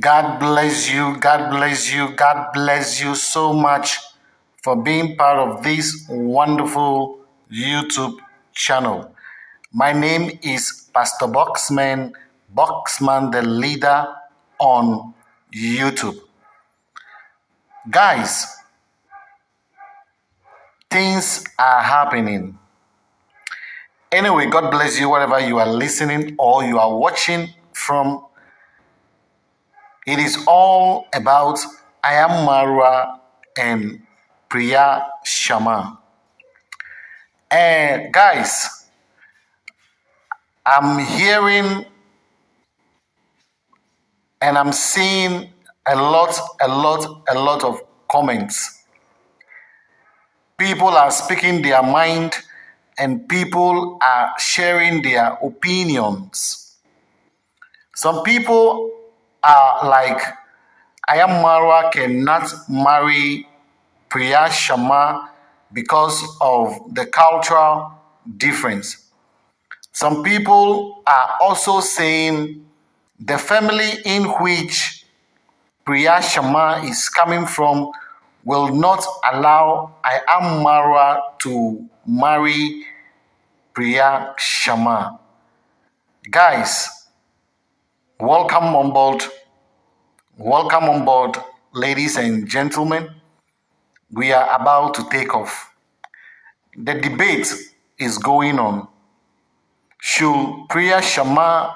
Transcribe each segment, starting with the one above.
God bless you. God bless you. God bless you so much for being part of this wonderful YouTube channel. My name is Pastor Boxman, Boxman the leader on YouTube. Guys, things are happening. Anyway, God bless you wherever you are listening or you are watching from it is all about I am Marwa and Priya Sharma. And guys, I'm hearing and I'm seeing a lot, a lot, a lot of comments. People are speaking their mind and people are sharing their opinions. Some people are like Ayam Marwa cannot marry Priya Sharma because of the cultural difference. Some people are also saying the family in which Priya Sharma is coming from will not allow Ayam Marwa to marry Priya Sharma. Guys, Welcome on board. Welcome on board, ladies and gentlemen. We are about to take off. The debate is going on. Should Priya Sharma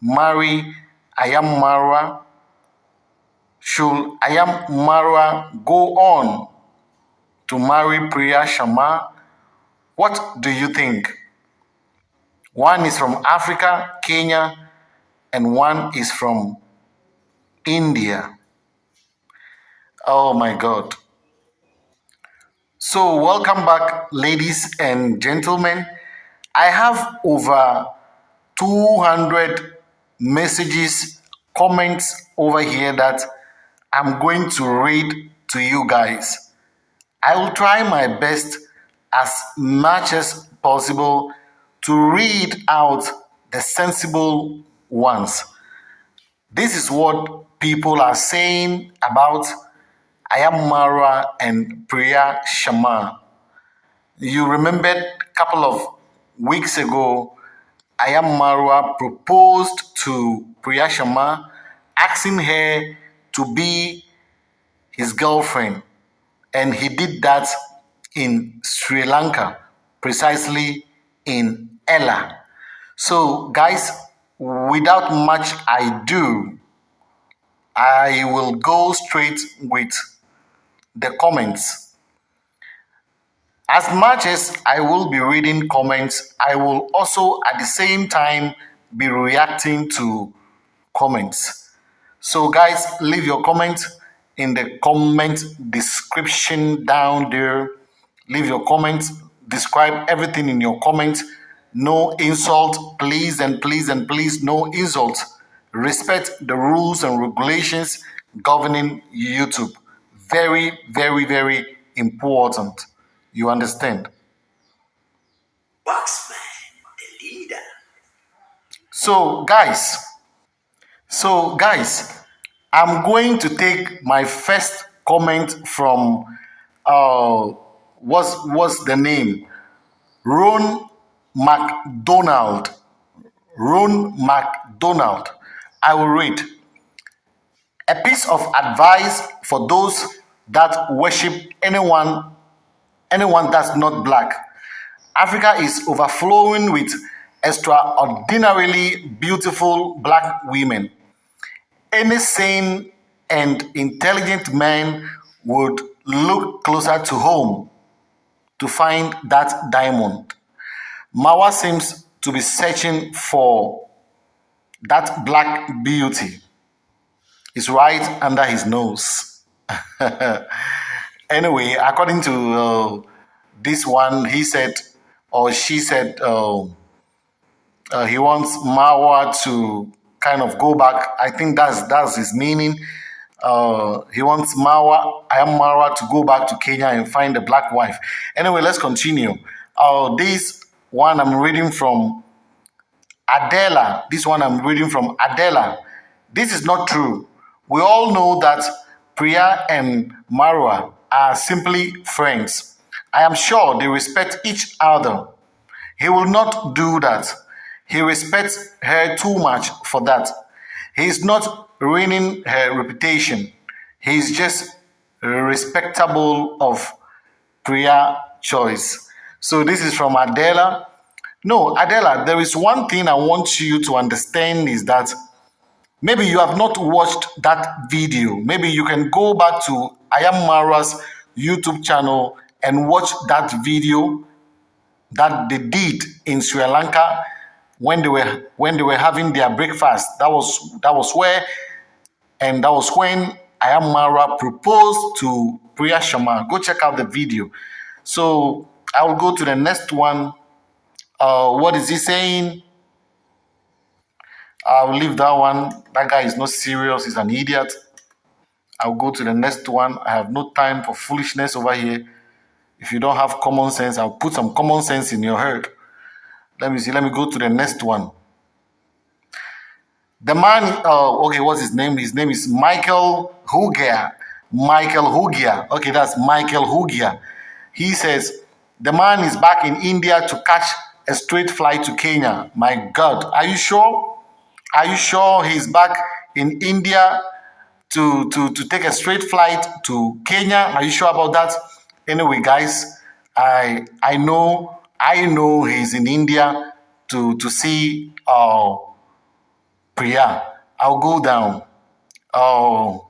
marry Ayam Marwa? Should Ayam Marwa go on to marry Priya Sharma? What do you think? One is from Africa, Kenya, and one is from India. Oh my God. So, welcome back, ladies and gentlemen. I have over 200 messages, comments over here that I'm going to read to you guys. I will try my best as much as possible to read out the sensible ones. This is what people are saying about Ayam Marwa and Priya Sharma. You remembered a couple of weeks ago, Ayam Marwa proposed to Priya Sharma, asking her to be his girlfriend. And he did that in Sri Lanka, precisely in Ella. So, guys, without much ado, I will go straight with the comments. As much as I will be reading comments, I will also at the same time be reacting to comments. So, guys, leave your comment in the comment description down there. Leave your comments, describe everything in your comment no insult, please and please and please, no insult. Respect the rules and regulations governing YouTube. Very, very, very important. You understand? Boxman, the leader. So, guys, so guys, I'm going to take my first comment from uh what's what's the name? Ron MacDonald. Ron MacDonald. I will read. A piece of advice for those that worship anyone, anyone that's not black. Africa is overflowing with extraordinarily beautiful black women. Any sane and intelligent man would look closer to home to find that diamond. Mawa seems to be searching for that black beauty. It's right under his nose. anyway, according to uh, this one, he said, or she said, uh, uh, he wants Mawa to kind of go back. I think that's that's his meaning. Uh, he wants Mawa, I am Mawa to go back to Kenya and find a black wife. Anyway, let's continue. Uh, this one I'm reading from Adela. This one I'm reading from Adela. This is not true. We all know that Priya and Marwa are simply friends. I am sure they respect each other. He will not do that. He respects her too much for that. He is not ruining her reputation. He is just respectable of Priya choice. So this is from Adela. No, Adela, there is one thing I want you to understand is that maybe you have not watched that video. Maybe you can go back to Ayam Mara's YouTube channel and watch that video that they did in Sri Lanka when they were when they were having their breakfast. That was that was where and that was when Ayam Mara proposed to Priya Sharma. Go check out the video. So I will go to the next one. Uh, what is he saying? I'll leave that one. That guy is not serious. He's an idiot. I'll go to the next one. I have no time for foolishness over here. If you don't have common sense, I'll put some common sense in your head. Let me see. Let me go to the next one. The man, uh, okay, what's his name? His name is Michael Hugia. Michael Hugia. Okay, that's Michael Hugia. He says, the man is back in India to catch a straight flight to Kenya. My God, are you sure? Are you sure he's back in India to, to, to take a straight flight to Kenya? Are you sure about that? Anyway, guys, I I know I know he's in India to to see uh, Priya. I'll go down. Oh,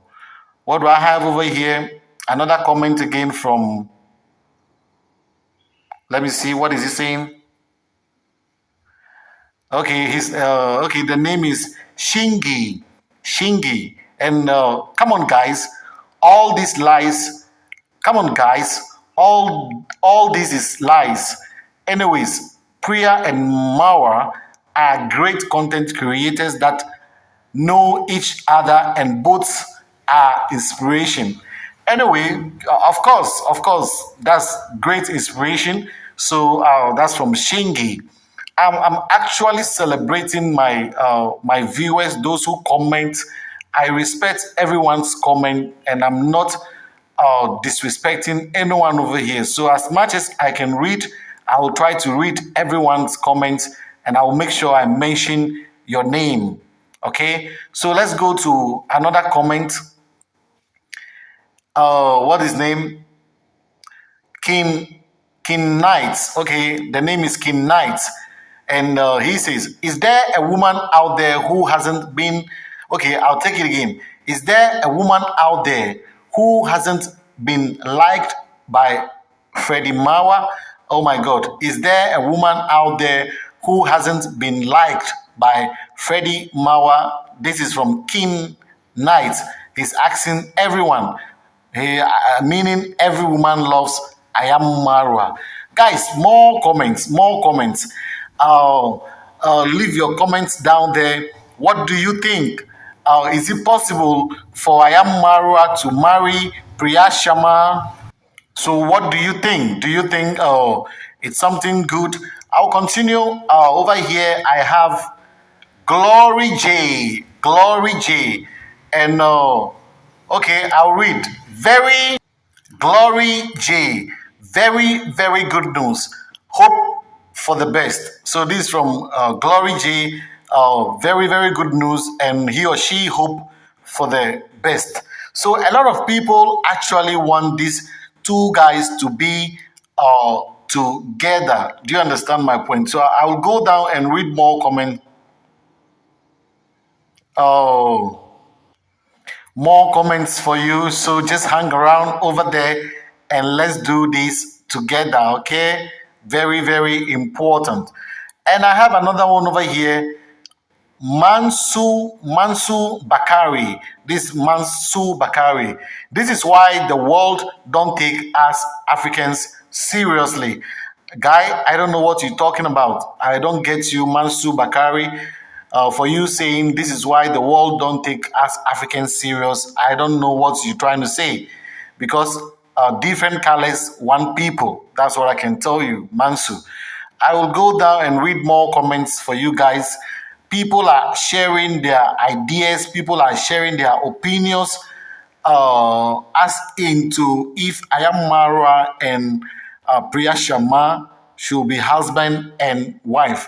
what do I have over here? Another comment again from. Let me see. What is he saying? Okay, he's uh, okay. The name is Shingi. Shingi. And uh, come on, guys. All these lies. Come on, guys. All all this is lies. Anyways, Priya and Mawa are great content creators that know each other and both are inspiration. Anyway, of course, of course, that's great inspiration. So uh, that's from Shingi. I'm, I'm actually celebrating my uh, my viewers, those who comment. I respect everyone's comment, and I'm not uh, disrespecting anyone over here. So as much as I can read, I will try to read everyone's comments, and I will make sure I mention your name. Okay, so let's go to another comment. Uh, what is name? King King Knights. Okay, the name is King Knights. And uh, he says, Is there a woman out there who hasn't been, okay, I'll take it again. Is there a woman out there who hasn't been liked by Freddie Mawa? Oh my God. Is there a woman out there who hasn't been liked by Freddie Mawa? This is from King Knight. He's asking everyone, uh, meaning every woman loves Ayam Marwa. Guys, more comments, more comments uh, uh, leave your comments down there. What do you think? Uh, is it possible for Ayam Marwa to marry Priya Sharma? So what do you think? Do you think uh, it's something good? I'll continue uh, over here. I have Glory J, Glory J, and uh, okay, I'll read. Very Glory J, very very good news. Hope for the best. So this is from uh, Glory J. Uh, very, very good news. And he or she hope for the best. So a lot of people actually want these two guys to be uh, together. Do you understand my point? So I will go down and read more comment. Oh, more comments for you. So just hang around over there and let's do this together, okay? Very, very important. And I have another one over here. Mansu Mansu Bakari. This Mansu Bakari. This is why the world don't take us Africans seriously. Guy, I don't know what you're talking about. I don't get you, Mansu Bakari. Uh, for you saying this is why the world don't take us Africans serious. I don't know what you're trying to say because uh, different colors, one people. That's what I can tell you, Mansu. I will go down and read more comments for you guys. people are sharing their ideas, people are sharing their opinions uh, as into if Ayam Marwa and uh, Priya Sharma should be husband and wife.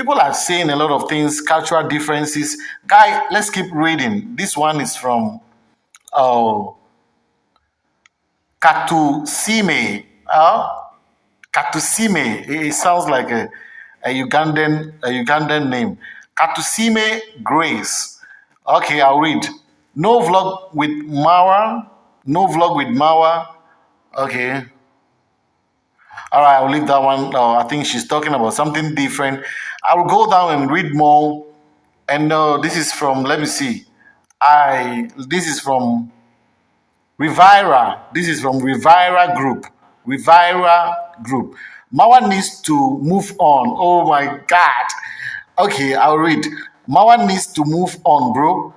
People are saying a lot of things, cultural differences. Guy, let's keep reading. This one is from uh, Katusime. Uh, Katusime. It sounds like a, a Ugandan a Ugandan name. Katusime Grace. Okay, I'll read. No vlog with Mawa. No vlog with Mawa. Okay. All right, I'll leave that one. Uh, I think she's talking about something different. I will go down and read more. And uh, this is from, let me see. I This is from Rivira. This is from Rivira Group. Rivira Group. Mawa needs to move on. Oh my God. Okay, I'll read. Mawa needs to move on, bro.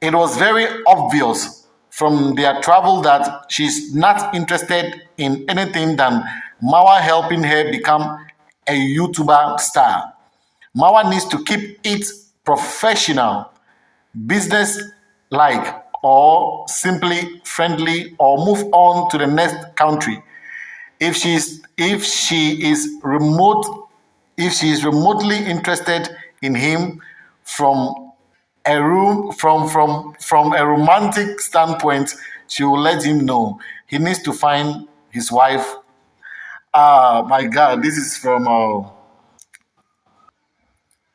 It was very obvious from their travel that she's not interested in anything than Mawa helping her become a YouTuber star. Mawa needs to keep it professional, business like, or simply friendly, or move on to the next country. If she's if she is remote, if she is remotely interested in him from a room from from from a romantic standpoint, she will let him know. He needs to find his wife. Ah, my God, this is from. Uh,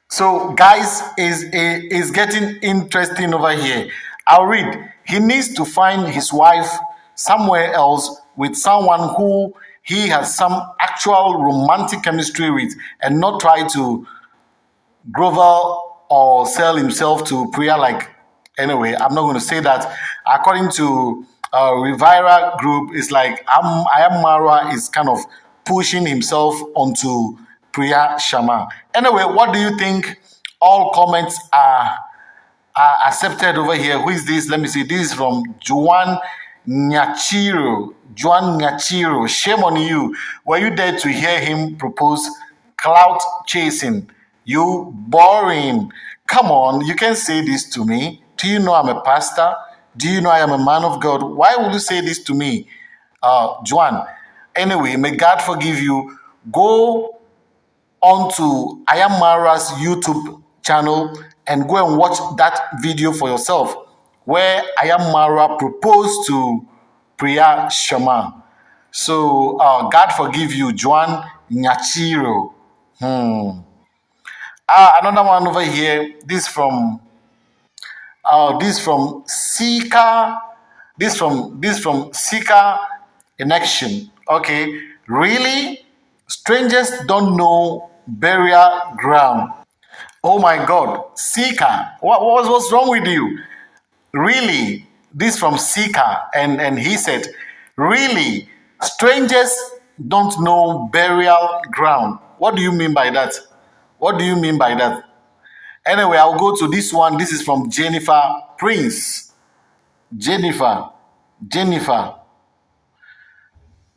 so, guys, is is getting interesting over here. I'll read. He needs to find his wife somewhere else with someone who he has some actual romantic chemistry with, and not try to grovel or sell himself to prayer like anyway i'm not going to say that according to uh, Rivira group it's like I'm, Ayam Marwa is kind of pushing himself onto Priya Sharma. Anyway, what do you think? All comments are, are accepted over here. Who is this? Let me see. This is from Juan Nyachiro. Juan Nyachiro. Shame on you. Were you there to hear him propose clout chasing? You boring. Come on, you can say this to me. Do you know I'm a pastor? Do you know I am a man of God? Why would you say this to me, uh, Juan? Anyway, may God forgive you. Go onto Ayam Marwa's YouTube channel and go and watch that video for yourself where Ayam Marwa proposed to Priya Sharma. So, uh, God forgive you, Juan Nyachiro. Hmm. Ah, another one over here. This from uh, this from Sika. This from this from Sika in action. Okay, really? Strangers don't know burial ground. Oh my God, Sika, what, what what's wrong with you? Really? This from Sika, and and he said, really? Strangers don't know burial ground. What do you mean by that? What do you mean by that? Anyway, I'll go to this one. This is from Jennifer Prince. Jennifer, Jennifer,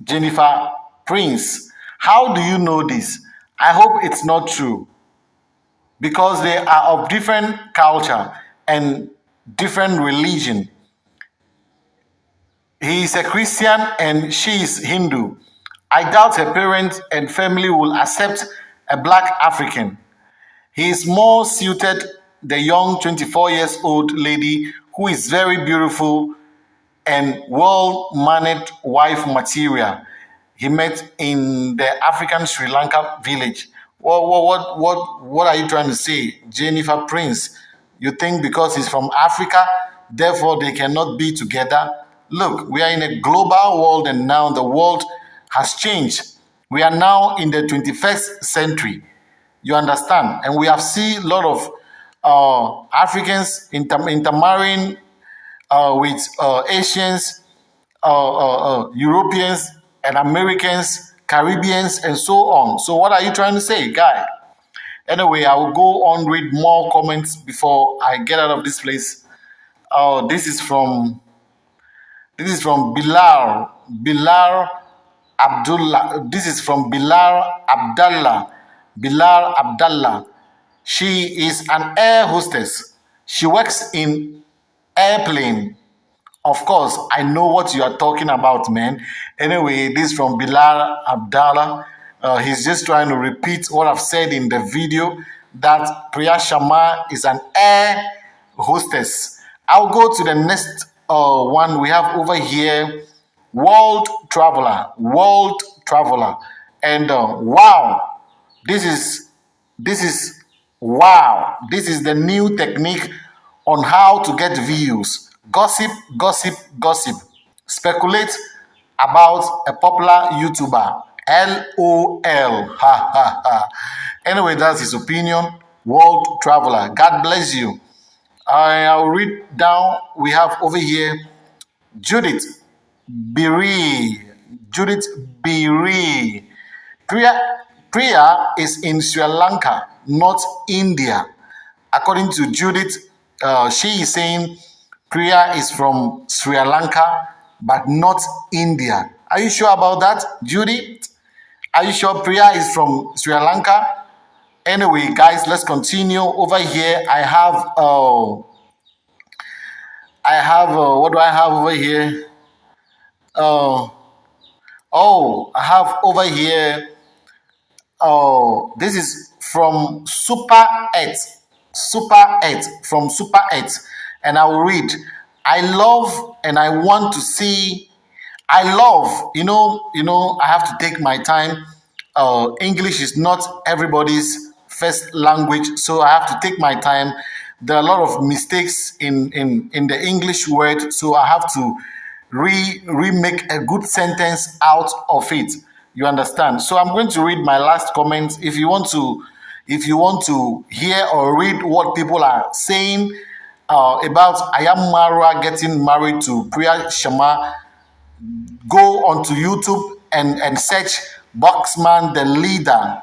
Jennifer Prince. How do you know this? I hope it's not true because they are of different culture and different religion. He is a Christian and she is Hindu. I doubt her parents and family will accept a black African. He is more suited the young 24 years old lady who is very beautiful and well-mannered wife material he met in the African Sri Lanka village. What, what, what, what, what are you trying to say, Jennifer Prince? You think because he's from Africa, therefore they cannot be together? Look, we are in a global world and now the world has changed. We are now in the 21st century. You understand? And we have seen a lot of uh, Africans inter intermarrying uh, with uh, Asians, uh, uh, uh, Europeans, and Americans, Caribbeans, and so on. So, what are you trying to say, guy? Anyway, I will go on read more comments before I get out of this place. This is from this is from Bilal Bilal Abdullah. This is from Bilal Abdullah Bilal Abdullah. She is an air hostess. She works in airplane. Of course, I know what you are talking about, man. Anyway, this from Bilal Abdallah. Uh, he's just trying to repeat what I've said in the video that Priya Sharma is an air hostess. I'll go to the next uh, one we have over here world traveler world traveler. And uh, wow this is this is wow this is the new technique on how to get views. Gossip gossip gossip. Speculate about a popular youtuber. Lol ha ha anyway that's his opinion. World traveler. God bless you. I'll read down. We have over here judith Biri. Judith Biri. Priya, Priya is in Sri Lanka, not India. According to Judith, uh, she is saying Priya is from Sri Lanka, but not India. Are you sure about that, Judith? Are you sure Priya is from Sri Lanka? Anyway, guys, let's continue. Over here, I have, uh, I have, uh, what do I have over here? Oh, oh, I have over here. Oh, this is from Super 8. Super 8 from Super 8. And I will read. I love and I want to see. I love, you know, you know, I have to take my time. Uh, English is not everybody's first language, so I have to take my time. There are a lot of mistakes in in in the English word, so I have to re remake a good sentence out of it. You understand? So i'm going to read my last comment if you want to if you want to hear or read what people are saying uh, about ayam marwa getting married to priya sharma go onto youtube and and search boxman the leader.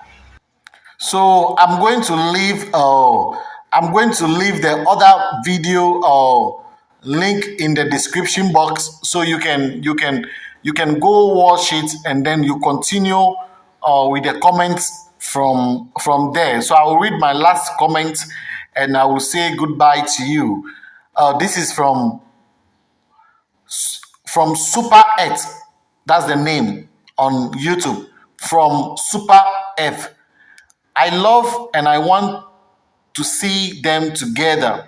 So i'm going to leave uh i'm going to leave the other video uh link in the description box so you can you can you can go watch it and then you continue uh, with the comments from from there. So i will read my last comment and i will say goodbye to you. Uh, this is from from super f that's the name on youtube. From super f. I love and i want to see them together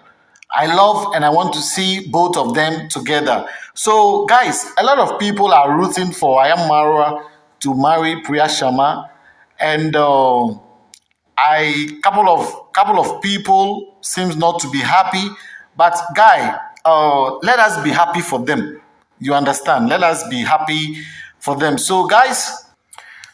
I love and I want to see both of them together. So, guys, a lot of people are rooting for Ayam Marwa to marry Priya Sharma, and uh, I couple of couple of people seems not to be happy. But guy, uh, let us be happy for them. You understand? Let us be happy for them. So, guys.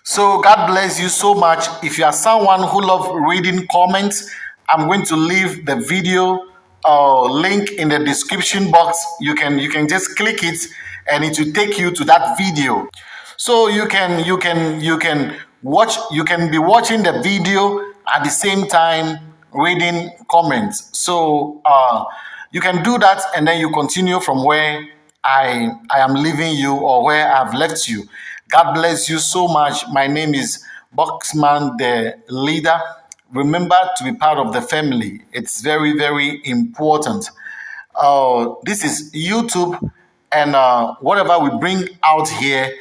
So God bless you so much. If you are someone who love reading comments, I'm going to leave the video uh, link in the description box. You can you can just click it and it will take you to that video. So you can you can you can watch you can be watching the video at the same time reading comments. So uh, you can do that and then you continue from where I I am leaving you or where I've left you. God bless you so much. My name is Boxman the leader remember to be part of the family. It's very, very important. Uh, this is YouTube, and uh, whatever we bring out here,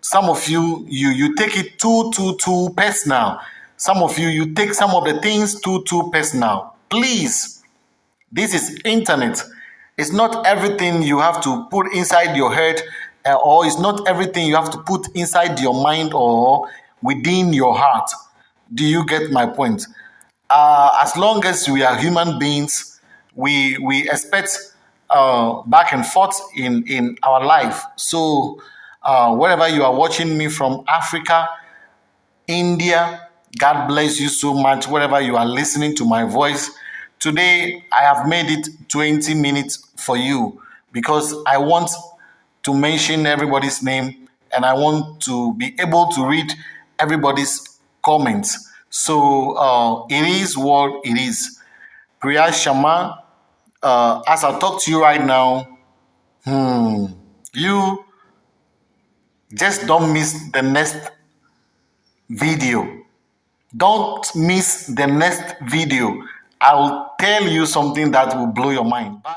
some of you, you you take it too, too, too personal. Some of you, you take some of the things too, too personal. Please, this is internet. It's not everything you have to put inside your head, uh, or it's not everything you have to put inside your mind or within your heart. Do you get my point? Uh, as long as we are human beings, we we expect uh, back and forth in in our life. So uh, wherever you are watching me from Africa, India, God bless you so much. Wherever you are listening to my voice, today I have made it 20 minutes for you because I want to mention everybody's name and I want to be able to read everybody's comments. So uh, it is what it is. Priya Sharma, uh, as I talk to you right now, hmm, you just don't miss the next video. Don't miss the next video. I'll tell you something that will blow your mind. Bye.